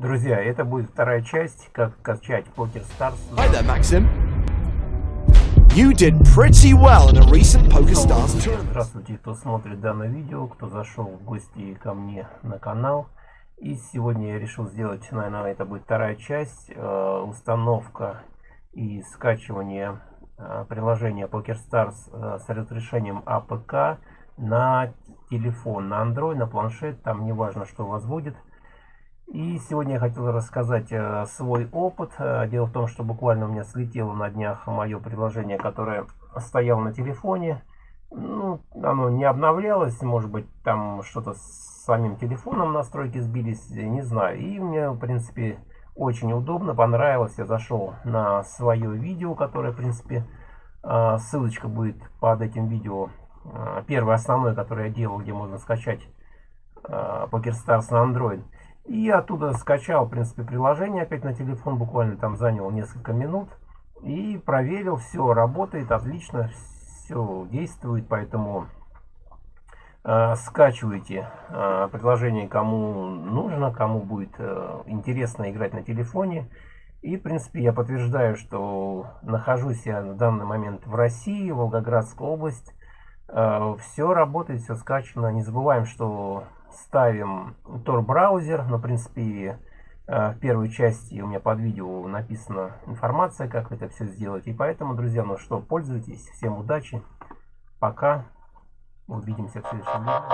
Друзья, это будет вторая часть, как качать Poker Stars. Hi there, Maxim. You did pretty well in a recent PokerStars tournament. Здравствуйте, кто смотрит данное видео, кто зашел в гости ко мне на канал. И сегодня я решил сделать, наверное, это будет вторая часть, э, установка и скачивание э, приложения PokerStars э, с разрешением APK на телефон, на Android, на планшет, там не важно, что у вас будет. И сегодня я хотел рассказать э, свой опыт. Э, дело в том, что буквально у меня слетело на днях мое приложение, которое стояло на телефоне. Ну, оно не обновлялось, может быть, там что-то с самим телефоном настройки сбились, не знаю. И мне, в принципе, очень удобно, понравилось. Я зашел на свое видео, которое, в принципе, э, ссылочка будет под этим видео. Первое основное, которое я делал, где можно скачать PokerStars на Android. И оттуда скачал, в принципе, приложение опять на телефон, буквально там занял несколько минут. И проверил, все работает отлично, все действует, поэтому э, скачивайте э, приложение кому нужно, кому будет э, интересно играть на телефоне. И, в принципе, я подтверждаю, что нахожусь я в данный момент в России, Волгоградская область. Э, все работает, все скачано. Не забываем, что ставим Tor браузер, но в принципе э, в первой части у меня под видео написана информация, как это все сделать. И поэтому, друзья, ну что, пользуйтесь. Всем удачи. Пока. Увидимся в следующем видео.